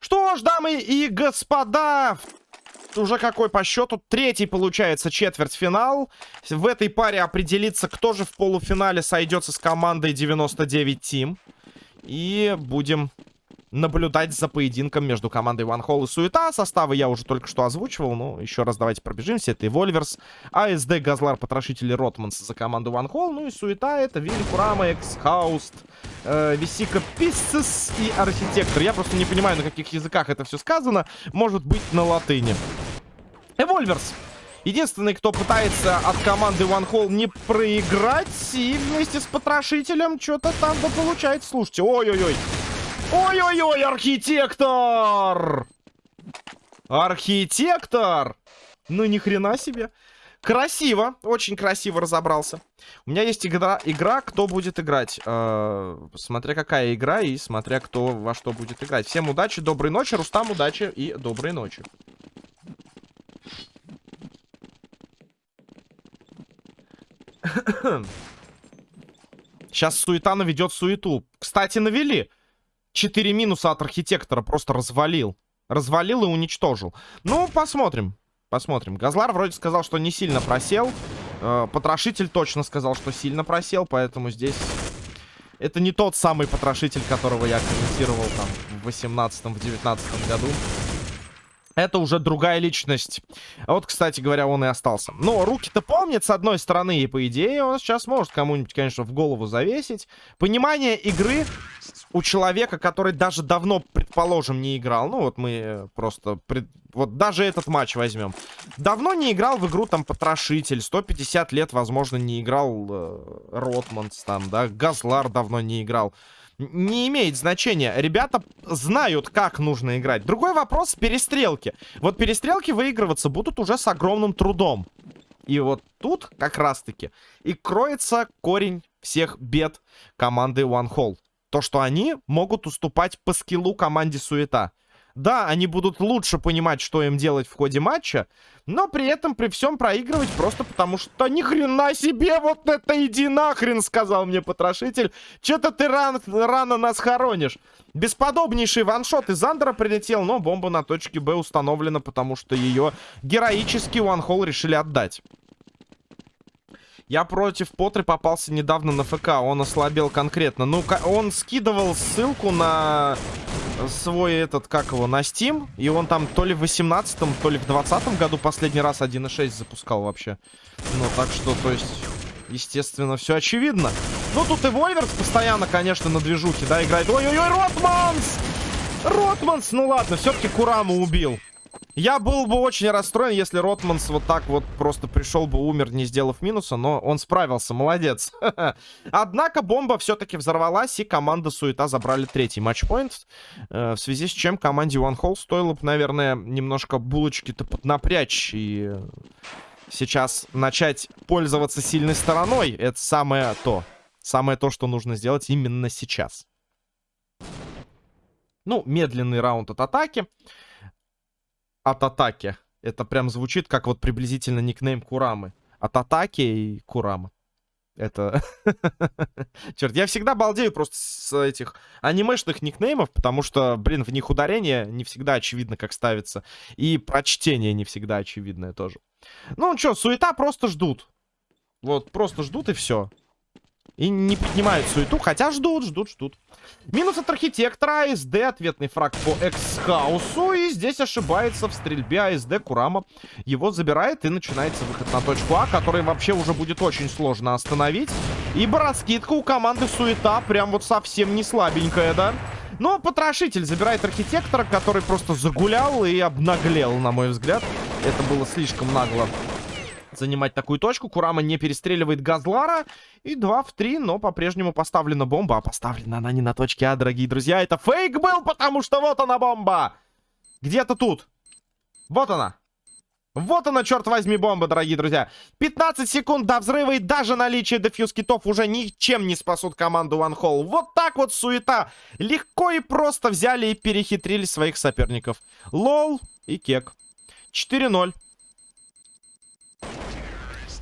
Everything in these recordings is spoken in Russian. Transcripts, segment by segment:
Что ж, дамы и господа, уже какой по счету? Третий, получается, четвертьфинал. В этой паре определится, кто же в полуфинале сойдется с командой 99 Team. И будем наблюдать за поединком между командой One Hall и Суета. Составы я уже только что озвучивал, но еще раз давайте пробежимся. Это Эвольверс, АСД, Газлар, Потрошители, Ротманс за команду One Hall. Ну и Суета это Вилли, Курама, Эксхауст, э, Висика, Писсес и Архитектор. Я просто не понимаю, на каких языках это все сказано. Может быть, на латыни. Эвольверс. Единственный, кто пытается от команды One Hall не проиграть. И вместе с Потрошителем что-то там да получается. Слушайте, ой-ой-ой. Ой-ой-ой, архитектор! Архитектор! Ну, ни хрена себе. Красиво, очень красиво разобрался. У меня есть игра, игра кто будет играть. Э, смотря какая игра и смотря кто во что будет играть. Всем удачи, доброй ночи. Рустам, удачи и доброй ночи. Сейчас суета наведет суету. Кстати, навели. Четыре минуса от архитектора просто развалил. Развалил и уничтожил. Ну, посмотрим. Посмотрим. Газлар вроде сказал, что не сильно просел. Э, потрошитель точно сказал, что сильно просел, поэтому здесь... Это не тот самый потрошитель, которого я комментировал там в 18-19 году. Это уже другая личность. А вот, кстати говоря, он и остался. Но руки-то помнит, с одной стороны, и по идее он сейчас может кому-нибудь, конечно, в голову завесить. Понимание игры у человека, который даже давно, предположим, не играл. Ну, вот мы просто... Пред... Вот даже этот матч возьмем. Давно не играл в игру, там, Потрошитель. 150 лет, возможно, не играл э, Ротманс, там, да. Газлар давно не играл не имеет значения. Ребята знают, как нужно играть. Другой вопрос — перестрелки. Вот перестрелки выигрываться будут уже с огромным трудом. И вот тут как раз-таки и кроется корень всех бед команды One Hall. То, что они могут уступать по скиллу команде Суета. Да, они будут лучше понимать, что им делать в ходе матча, но при этом при всем проигрывать просто потому, что ни хрена себе, вот это иди нахрен, сказал мне потрошитель. Че-то ты ран, рано нас хоронишь. Бесподобнейший ваншот из Андера прилетел, но бомба на точке Б установлена, потому что ее героически One решили отдать. Я против Потры попался недавно на ФК. Он ослабел конкретно. Ну, он скидывал ссылку на свой этот, как его, на Steam. И он там то ли в 18-м, то ли в 20 году последний раз 1.6 запускал вообще. Ну, так что, то есть, естественно, все очевидно. Ну, тут и Вольверс постоянно, конечно, на движухе, да, играет. Ой-ой-ой, Ротманс! Ротманс! Ну ладно, все-таки Кураму убил. Я был бы очень расстроен, если Ротманс вот так вот просто пришел бы, умер, не сделав минуса, но он справился, молодец. Однако бомба все-таки взорвалась, и команда Суета забрали третий матчпоинт, э, в связи с чем команде One Hole стоило бы, наверное, немножко булочки-то поднапрячь и сейчас начать пользоваться сильной стороной. Это самое то. Самое то, что нужно сделать именно сейчас. Ну, медленный раунд от атаки от атаки. Это прям звучит как вот приблизительно никнейм Курамы. От атаки и Курама. Это... Черт, я всегда балдею просто с этих анимешных никнеймов, потому что, блин, в них ударение не всегда очевидно, как ставится. И прочтение не всегда очевидное тоже. Ну, что, суета просто ждут. Вот, просто ждут и все. И не поднимают суету, хотя ждут, ждут, ждут. Минус от архитектора, АСД, ответный фраг по экс-хаусу. И здесь ошибается в стрельбе АСД Курама. Его забирает и начинается выход на точку А, который вообще уже будет очень сложно остановить. Ибо раскидка у команды Суета прям вот совсем не слабенькая, да? Но потрошитель забирает архитектора, который просто загулял и обнаглел, на мой взгляд. Это было слишком нагло занимать такую точку. Курама не перестреливает Газлара. И 2 в 3, но по-прежнему поставлена бомба. А поставлена она не на точке А, дорогие друзья. Это фейк был, потому что вот она бомба. Где-то тут. Вот она. Вот она, черт возьми, бомба, дорогие друзья. 15 секунд до взрыва и даже наличие дефьюз китов уже ничем не спасут команду One Hole. Вот так вот суета. Легко и просто взяли и перехитрили своих соперников. Лол и Кек. 4-0.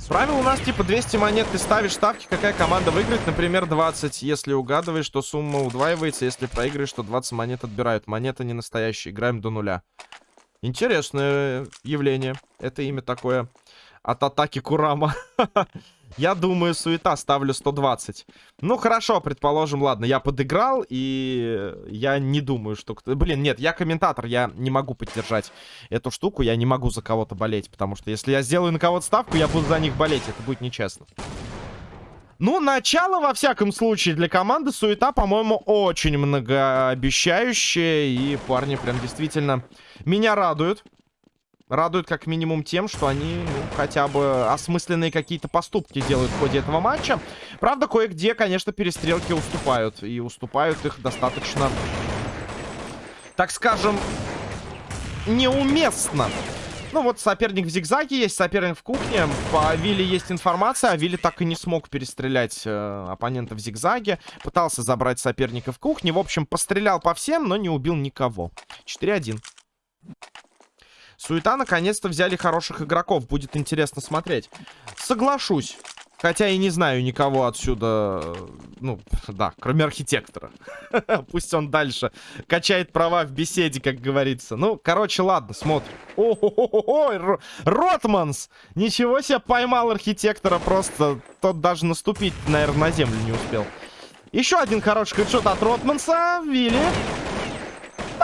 Правило у нас типа 200 монет, ты ставишь ставки, какая команда выиграет, например, 20. Если угадываешь, то сумма удваивается, если проиграешь, то 20 монет отбирают. Монета не настоящая, играем до нуля. Интересное явление. Это имя такое от атаки Курама. Я думаю, суета, ставлю 120. Ну, хорошо, предположим, ладно, я подыграл, и я не думаю, что... Блин, нет, я комментатор, я не могу поддержать эту штуку, я не могу за кого-то болеть, потому что если я сделаю на кого-то ставку, я буду за них болеть, это будет нечестно. Ну, начало, во всяком случае, для команды суета, по-моему, очень многообещающее, и парни прям действительно меня радуют. Радует как минимум тем, что они ну, хотя бы осмысленные какие-то поступки делают в ходе этого матча. Правда, кое-где, конечно, перестрелки уступают. И уступают их достаточно, так скажем, неуместно. Ну вот соперник в зигзаге есть, соперник в кухне. По Вилли есть информация, а Вилли так и не смог перестрелять э, оппонента в зигзаге. Пытался забрать соперника в кухне. В общем, пострелял по всем, но не убил никого. 4-1. Суета наконец-то взяли хороших игроков. Будет интересно смотреть. Соглашусь. Хотя и не знаю никого отсюда, ну, да, кроме архитектора. Пусть он дальше качает права в беседе, как говорится. Ну, короче, ладно, смотрим. Ой, Ротманс! Ничего себе поймал архитектора, просто тот даже наступить, наверное, на землю не успел. Еще один хороший хедшот от Ротманса. Вилли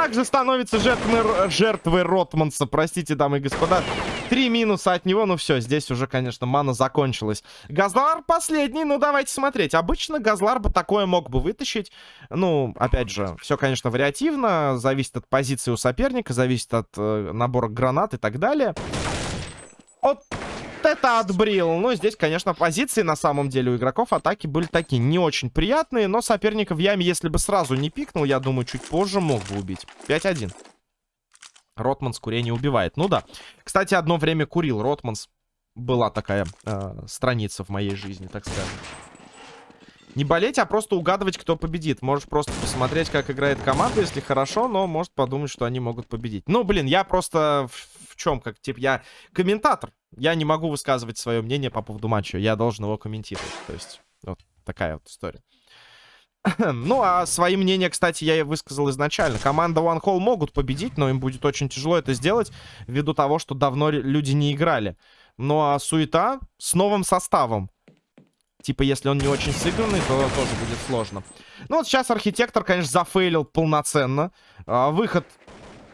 также становится жертвой, жертвой Ротманса, простите, дамы и господа. Три минуса от него, ну все, здесь уже, конечно, мана закончилась. Газлар последний, ну давайте смотреть. Обычно Газлар бы такое мог бы вытащить. Ну, опять же, все, конечно, вариативно, зависит от позиции у соперника, зависит от э, набора гранат и так далее. От это отбрил. Ну, здесь, конечно, позиции на самом деле у игроков атаки были такие не очень приятные. Но соперника в яме, если бы сразу не пикнул, я думаю, чуть позже мог бы убить. 5-1. Ротманс курение убивает. Ну да. Кстати, одно время курил Ротманс. Была такая э, страница в моей жизни, так скажем. Не болеть, а просто угадывать, кто победит. Можешь просто посмотреть, как играет команда, если хорошо, но может подумать, что они могут победить. Ну, блин, я просто чем, как, типа, я комментатор. Я не могу высказывать свое мнение по поводу матча. Я должен его комментировать. То есть, вот такая вот история. ну, а свои мнения, кстати, я и высказал изначально. Команда One Hall могут победить, но им будет очень тяжело это сделать, ввиду того, что давно люди не играли. Ну, а суета с новым составом. Типа, если он не очень сыгранный, то тоже будет сложно. Ну, вот сейчас архитектор, конечно, зафейлил полноценно. А, выход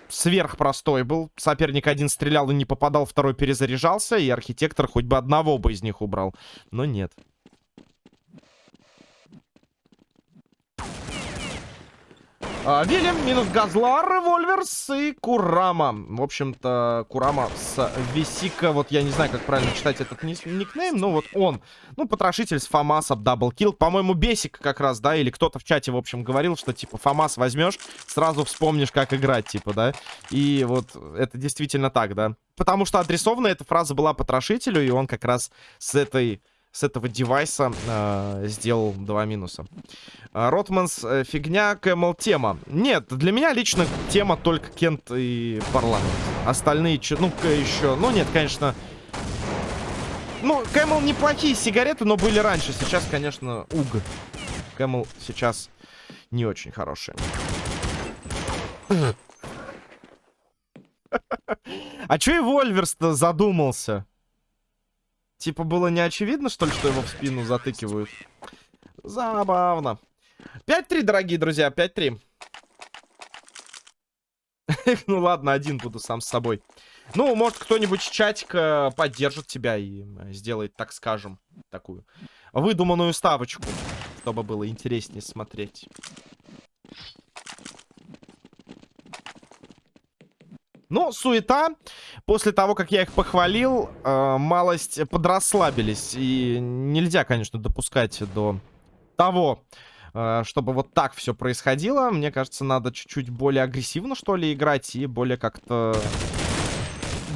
сверхпростой был. Соперник один стрелял и не попадал, второй перезаряжался. И архитектор хоть бы одного бы из них убрал. Но нет. А, Вильям, минус Газлар, Револьверс и Курама. В общем-то, Курама с Висика, вот я не знаю, как правильно читать этот никнейм, но вот он. Ну, потрошитель с FAMAS ом, double kill. По-моему, Бесик как раз, да, или кто-то в чате, в общем, говорил, что, типа, FAMAS возьмешь, сразу вспомнишь, как играть, типа, да. И вот это действительно так, да. Потому что адресована эта фраза была потрошителю, и он как раз с этой с этого девайса э, сделал два минуса. А, Ротманс, э, фигня, Кэмл, тема. Нет, для меня лично тема только Кент и Парламент. Остальные, ну, еще... Ну, нет, конечно... Ну, Кэмл неплохие сигареты, но были раньше. Сейчас, конечно, уг. Кэмл сейчас не очень хорошие. А чё и Вольверс-то задумался? Типа было не очевидно, что ли, что его в спину затыкивают? Забавно. 5-3, дорогие друзья, 5-3. ну ладно, один буду сам с собой. Ну, может, кто-нибудь с чатика поддержит тебя и сделает, так скажем, такую выдуманную ставочку, чтобы было интереснее смотреть. Ну, суета. После того, как я их похвалил, э, малость подрасслабились. И нельзя, конечно, допускать до того, э, чтобы вот так все происходило. Мне кажется, надо чуть-чуть более агрессивно, что ли, играть. И более как-то...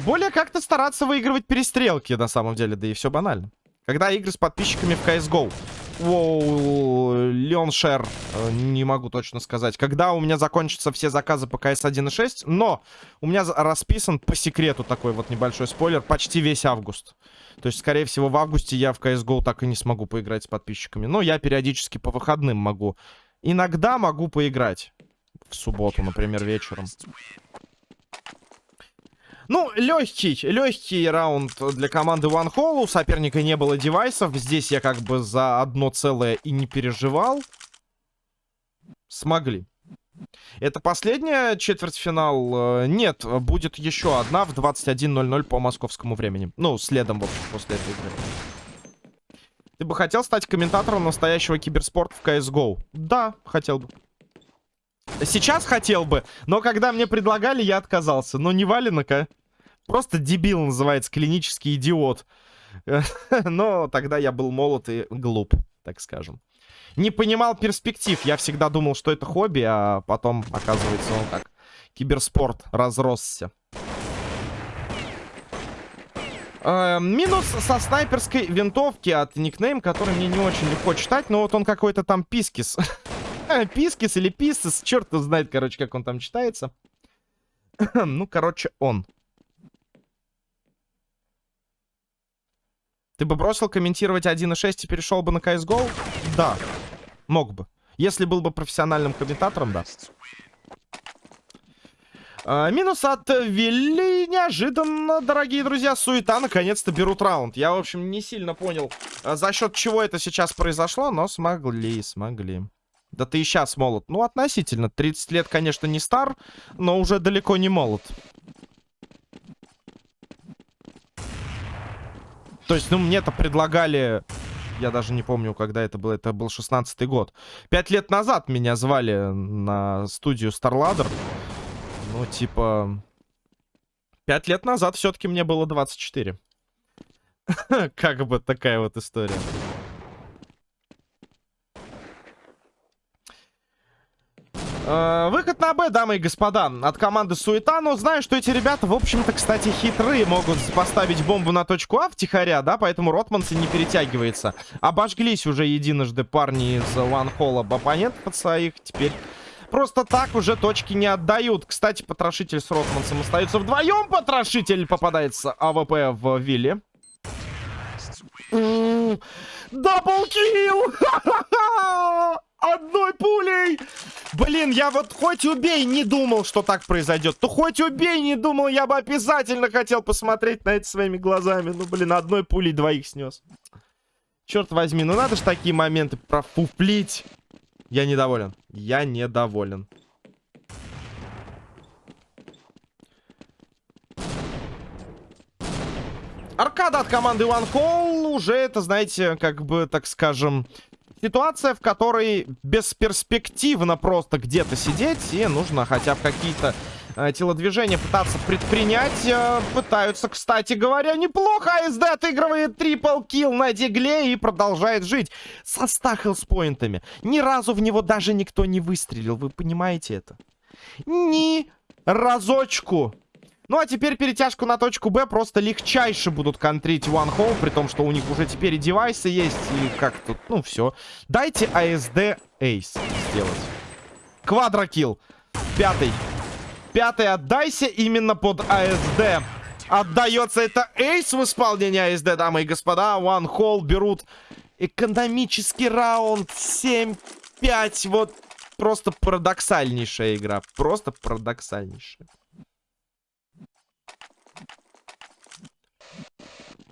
Более как-то стараться выигрывать перестрелки, на самом деле. Да и все банально. Когда игры с подписчиками в CSGO. Воу, Леон Шер, э, не могу точно сказать. Когда у меня закончатся все заказы по CS 1.6, но у меня расписан по секрету такой вот небольшой спойлер, почти весь август. То есть, скорее всего, в августе я в CSGO так и не смогу поиграть с подписчиками. Но я периодически по выходным могу. Иногда могу поиграть. В субботу, например, вечером. Ну, легкий, легкий раунд для команды One Hall. У соперника не было девайсов. Здесь я как бы за одно целое и не переживал. Смогли. Это последняя четвертьфинал? Э, нет, будет еще одна в 21.00 по московскому времени. Ну, следом, в общем, после этой игры. Ты бы хотел стать комментатором настоящего киберспорта в CSGO? Да, хотел бы. Сейчас хотел бы, но когда мне предлагали, я отказался. Но не валенок, а? Просто дебил называется, клинический идиот. Но тогда я был молод и глуп, так скажем. Не понимал перспектив. Я всегда думал, что это хобби, а потом, оказывается, он как киберспорт разросся. Э, минус со снайперской винтовки от никнейм, который мне не очень легко читать, но вот он какой-то там пискис. пискис или писис, черт знает, короче, как он там читается. ну, короче, он. Ты бы бросил комментировать 1.6 и перешел бы на CSGO? Да, мог бы. Если был бы профессиональным комментатором, да. А, минус от Вилли. Неожиданно, дорогие друзья. Суета наконец-то берут раунд. Я, в общем, не сильно понял, а, за счет чего это сейчас произошло, но смогли, смогли. Да ты и сейчас молод. Ну, относительно. 30 лет, конечно, не стар, но уже далеко не молод. То есть, ну, мне-то предлагали... Я даже не помню, когда это было. Это был 16-й год. Пять лет назад меня звали на студию StarLadder. Ну, типа... Пять лет назад все-таки мне было 24. Как бы такая вот история. Выход на Б, дамы и господа, от команды Суета. Но знаю, что эти ребята, в общем-то, кстати, хитрые. Могут поставить бомбу на точку А втихаря, да, поэтому Ротманс не перетягивается. Обожглись уже единожды парни из Hall об оппонентов своих. Теперь просто так уже точки не отдают. Кстати, Потрошитель с Ротмансом остаются вдвоем. Потрошитель попадается AWP в Вилле. Double kill! Одной пулей! Блин, я вот хоть убей, не думал, что так произойдет. То хоть убей, не думал, я бы обязательно хотел посмотреть на это своими глазами. Ну, блин, одной пулей двоих снес. Черт возьми, ну надо же такие моменты профуплить. Я недоволен. Я недоволен. Аркада от команды One Hall уже это, знаете, как бы, так скажем, ситуация, в которой бесперспективно просто где-то сидеть, и нужно хотя бы какие-то э, телодвижения пытаться предпринять. Э, пытаются, кстати говоря, неплохо. АСД отыгрывает трипл килл на дигле и продолжает жить со 100 хелспоинтами. Ни разу в него даже никто не выстрелил. Вы понимаете это? Ни разочку. Ну, а теперь перетяжку на точку Б просто легчайше будут контрить One Hole, при том, что у них уже теперь и девайсы есть, и как тут, ну, все. Дайте АСД Эйс сделать. Квадрокилл. Пятый. Пятый отдайся именно под АСД. Отдается это Эйс в исполнении АСД, дамы и господа. One Hole берут экономический раунд 7-5. Вот просто парадоксальнейшая игра. Просто парадоксальнейшая.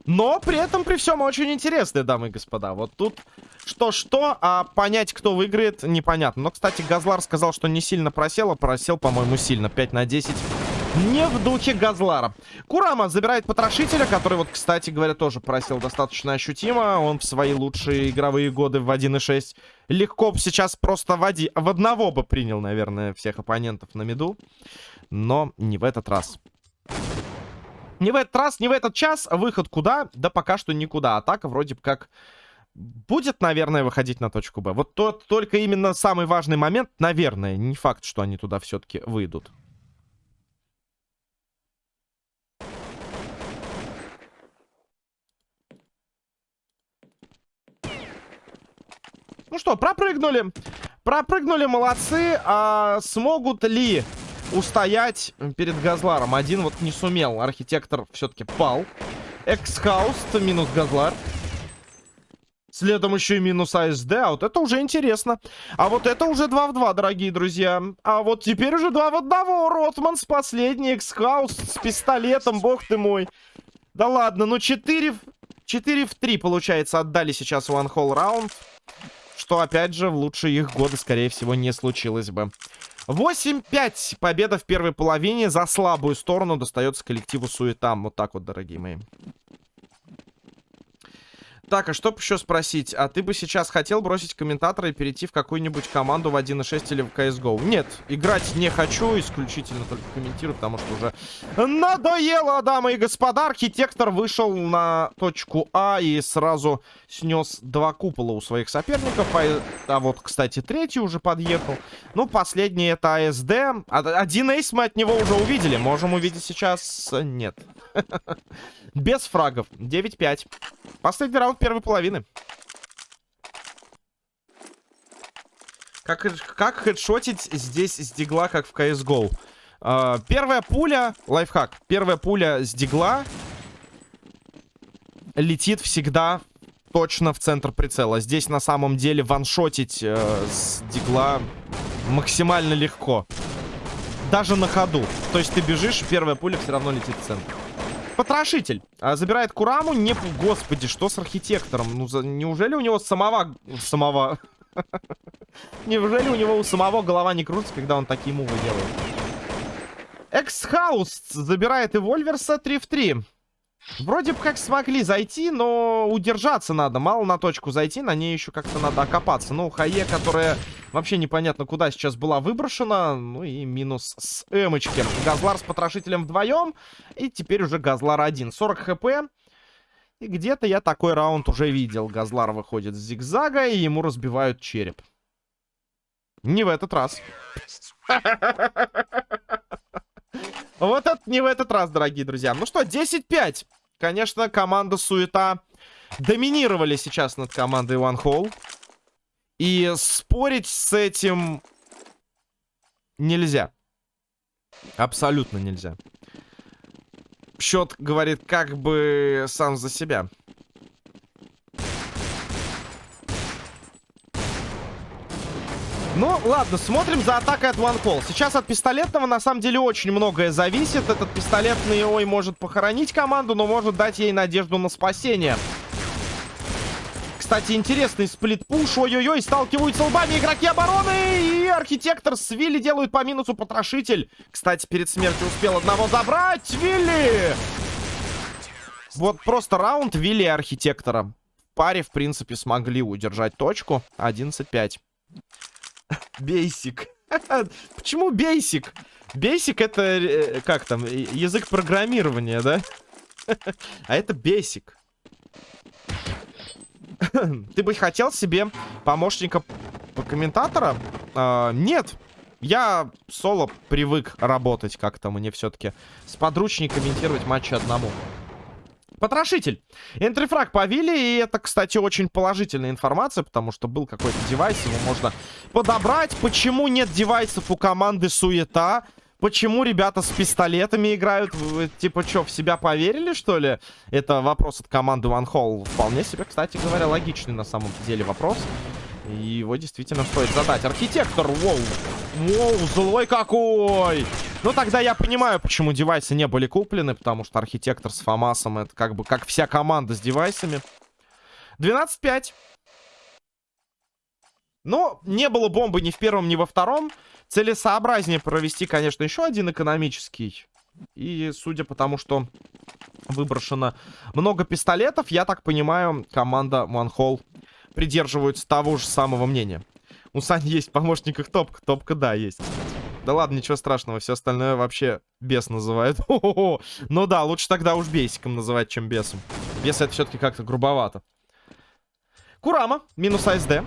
Но при этом, при всем, очень интересные, дамы и господа. Вот тут что-что, а понять, кто выиграет, непонятно. Но, кстати, Газлар сказал, что не сильно просел, а просел, по-моему, сильно. 5 на 10. Не в духе Газлара. Курама забирает потрошителя, который, вот, кстати говоря, тоже просел достаточно ощутимо. Он в свои лучшие игровые годы в 1.6 легко сейчас просто в, оди... в одного бы принял, наверное, всех оппонентов на меду. Но не в этот раз. Не в этот раз, не в этот час. Выход куда? Да пока что никуда. Атака вроде бы как будет, наверное, выходить на точку Б. Вот тот, только именно самый важный момент, наверное. Не факт, что они туда все-таки выйдут. Ну что, пропрыгнули. Пропрыгнули, молодцы. А смогут ли устоять перед Газларом? Один вот не сумел. Архитектор все-таки пал. Эксхауст минус Газлар. Следом еще и минус АСД. А вот это уже интересно. А вот это уже 2 в 2, дорогие друзья. А вот теперь уже 2 в 1. Ротманс последний. Эксхаус с пистолетом. Бог ты мой. Да ладно, ну 4, 4 в 3, получается, отдали сейчас One Hole Round. Что, опять же, в лучшие их годы, скорее всего, не случилось бы. 8-5. Победа в первой половине. За слабую сторону достается коллективу Суетам. Вот так вот, дорогие мои. Так, а что еще спросить? А ты бы сейчас хотел бросить комментатора и перейти в какую-нибудь команду в 1.6 или в CSGO? Нет, играть не хочу, исключительно только комментирую, потому что уже надоело, дамы и господа. Архитектор вышел на точку А и сразу снес два купола у своих соперников. А, а вот, кстати, третий уже подъехал. Ну, последний это АСД. Один эйс мы от него уже увидели. Можем увидеть сейчас? Нет. Без фрагов. 9-5. Последний раунд первой половины. Как, как хедшотить здесь с дигла, как в CSGO? Uh, а, первая пуля, лайфхак, первая пуля с дигла летит всегда точно в центр прицела. Здесь на самом деле ваншотить uh, с дигла максимально легко. Даже на ходу. То есть ты бежишь, первая пуля все равно летит в центр. Потрошитель. А, забирает Кураму. Не... Господи, что с архитектором? Ну, за... неужели у него самого... Самого... Неужели у него у самого голова не крутится, когда он такие move ы делает? Экс-хаус забирает Evolvers а 3 в 3. Вроде бы как смогли зайти, но удержаться надо. Мало на точку зайти, на ней еще как-то надо окопаться. Ну, HE, которая вообще непонятно куда сейчас была выброшена. Ну и минус с эмочки. Газлар с потрошителем вдвоем. И теперь уже Газлар один. 40 HP. И где-то я такой раунд уже видел. Газлар выходит с зигзага, и ему разбивают череп. Не в этот раз. Вот это не в этот раз, дорогие друзья. Ну что, 10-5. Конечно, команда Суета доминировали сейчас над командой One Hole. И спорить с этим нельзя. Абсолютно нельзя. Счет говорит как бы сам за себя. Ну, ладно, смотрим за атакой от One Call. Сейчас от пистолетного на самом деле очень многое зависит. Этот пистолетный ой может похоронить команду, но может дать ей надежду на спасение. Кстати, интересный сплит-пуш. Ой-ой-ой, сталкиваются лбами игроки обороны. И архитектор с Вилли делают по минусу потрошитель. Кстати, перед смертью успел одного забрать. Вилли! Вот просто раунд Вилли и архитектора. В паре, в принципе, смогли удержать точку. 11-5. Бейсик. Почему бейсик? Бейсик это, э, как там, язык программирования, да? А это бейсик. Ты бы хотел себе помощника по комментатора? А, нет. Я соло привык работать как-то. Мне все-таки с подручней комментировать матчи одному. Потрошитель. Энтрифраг повели, и это, кстати, очень положительная информация, потому что был какой-то девайс, его можно подобрать. Почему нет девайсов у команды Суета? Почему ребята с пистолетами играют? Вы, типа, что, в себя поверили, что ли? Это вопрос от команды One Hole. Вполне себе, кстати говоря, логичный на самом деле вопрос. И его действительно стоит задать. Архитектор, воу. Воу, злой какой! Ну, тогда я понимаю, почему девайсы не были куплены, потому что архитектор с Фомасом это как бы как вся команда с девайсами. 12-5. Но не было бомбы ни в первом, ни во втором. Целесообразнее провести, конечно, еще один экономический. И судя по тому, что выброшено много пистолетов, я так понимаю, команда One придерживается того же самого мнения. У Сани есть в помощниках топка. Топка, да, есть. Да ладно, ничего страшного, все остальное вообще бес называют. Ну да, лучше тогда уж бесиком называть, чем бесом. Бес это все-таки как-то грубовато. Курама, минус АСД.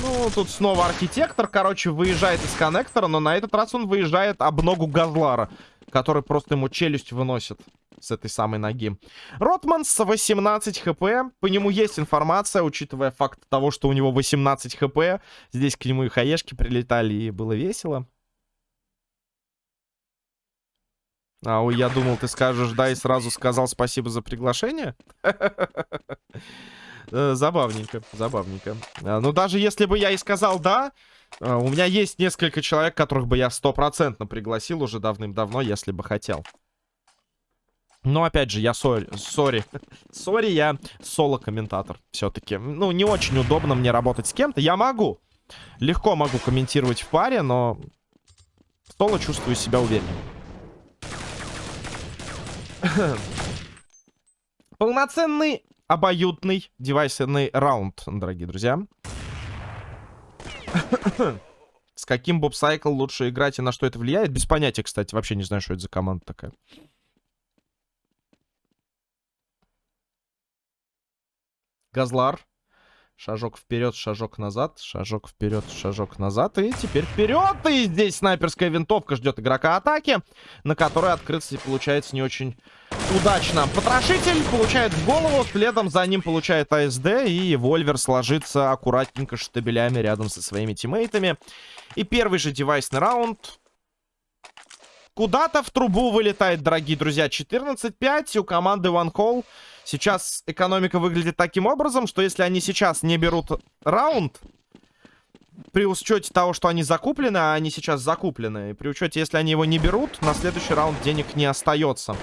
Ну, тут снова архитектор, короче, выезжает из коннектора, но на этот раз он выезжает об ногу Газлара, который просто ему челюсть выносит. С этой самой ноги. Ротманс 18 хп. По нему есть информация, учитывая факт того, что у него 18 хп. Здесь к нему и хаешки прилетали, и было весело. А, ой, я думал, ты скажешь да и сразу сказал спасибо за приглашение. Э, забавненько, забавненько. А, ну, даже если бы я и сказал да, э, у меня есть несколько человек, которых бы я стопроцентно пригласил уже давным-давно, если бы хотел. Но, опять же, я sorry. Sorry. Sorry, я соло-комментатор все-таки. Ну, не очень удобно мне работать с кем-то. Я могу. Легко могу комментировать в паре, но соло чувствую себя уверенно. Полноценный, обоюдный девайсный раунд, дорогие друзья. С каким bobcycle лучше играть и на что это влияет? Без понятия, кстати. Вообще не знаю, что это за команда такая. Газлар. Шажок вперед, шажок назад, шажок вперед, шажок назад. И теперь вперед! И здесь снайперская винтовка ждет игрока атаки, на которой открыться получается не очень удачно. Потрошитель получает в голову, следом за ним получает АСД, и Вольвер сложится аккуратненько штабелями рядом со своими тиммейтами. И первый же девайсный раунд куда-то в трубу вылетает, дорогие друзья. 14-5 у команды One Call. Сейчас экономика выглядит таким образом, что если они сейчас не берут раунд, при учете того, что они закуплены, а они сейчас закуплены, при учете, если они его не берут, на следующий раунд денег не остается.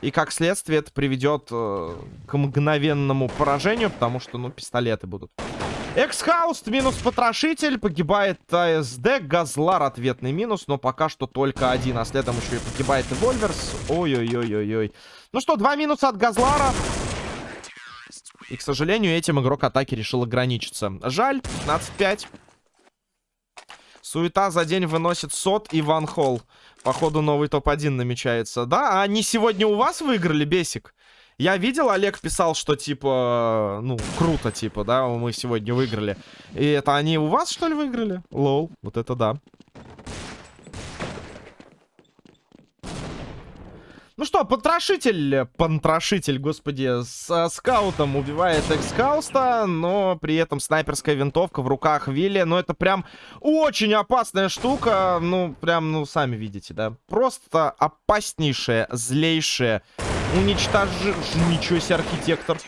И как следствие это приведет э, к мгновенному поражению, потому что, ну, пистолеты будут. Эксхауст минус потрошитель, погибает АСД, Газлар ответный минус, но пока что только один, а следом еще и погибает и Вольверс. Ой-ой-ой-ой-ой. Ну что, два минуса от Газлара. И, к сожалению, этим игрок атаки решил ограничиться. Жаль, 15-5. Суета за день выносит сот и Ван Холл. Походу, новый топ-1 намечается. Да, а они сегодня у вас выиграли, Бесик? Я видел, Олег писал, что, типа, ну, круто, типа, да, мы сегодня выиграли. И это они у вас, что ли, выиграли? Лол, вот это да. Ну что, потрошитель, понтрошитель, господи, с скаутом убивает экскауста, но при этом снайперская винтовка в руках Вилли. Ну, это прям очень опасная штука. Ну, прям, ну, сами видите, да. Просто опаснейшая, злейшая. Уничтожи... Ничего себе, архитектор.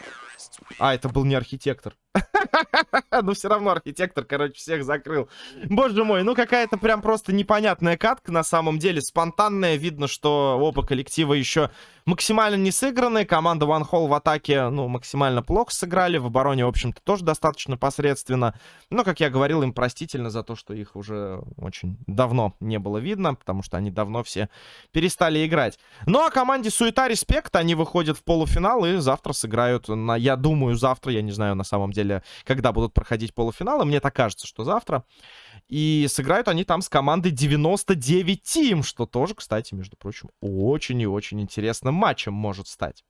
А, это был не архитектор. Но все равно архитектор, короче, всех закрыл. Боже мой, ну какая-то прям просто непонятная катка на самом деле. Спонтанная. Видно, что оба коллектива еще максимально не сыграны. Команда One Hall в атаке, ну, максимально плохо сыграли. В обороне, в общем-то, тоже достаточно посредственно. Но, как я говорил, им простительно за то, что их уже очень давно не было видно. Потому что они давно все перестали играть. Ну, а команде Суета Респект, они выходят в полуфинал и завтра сыграют на, я думаю, завтра, я не знаю на самом деле, когда будут проходить полуфиналы. Мне так кажется, что завтра. И сыграют они там с командой 99 Team, что тоже, кстати, между прочим, очень и очень интересным матчем может стать.